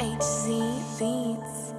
HZ Beats.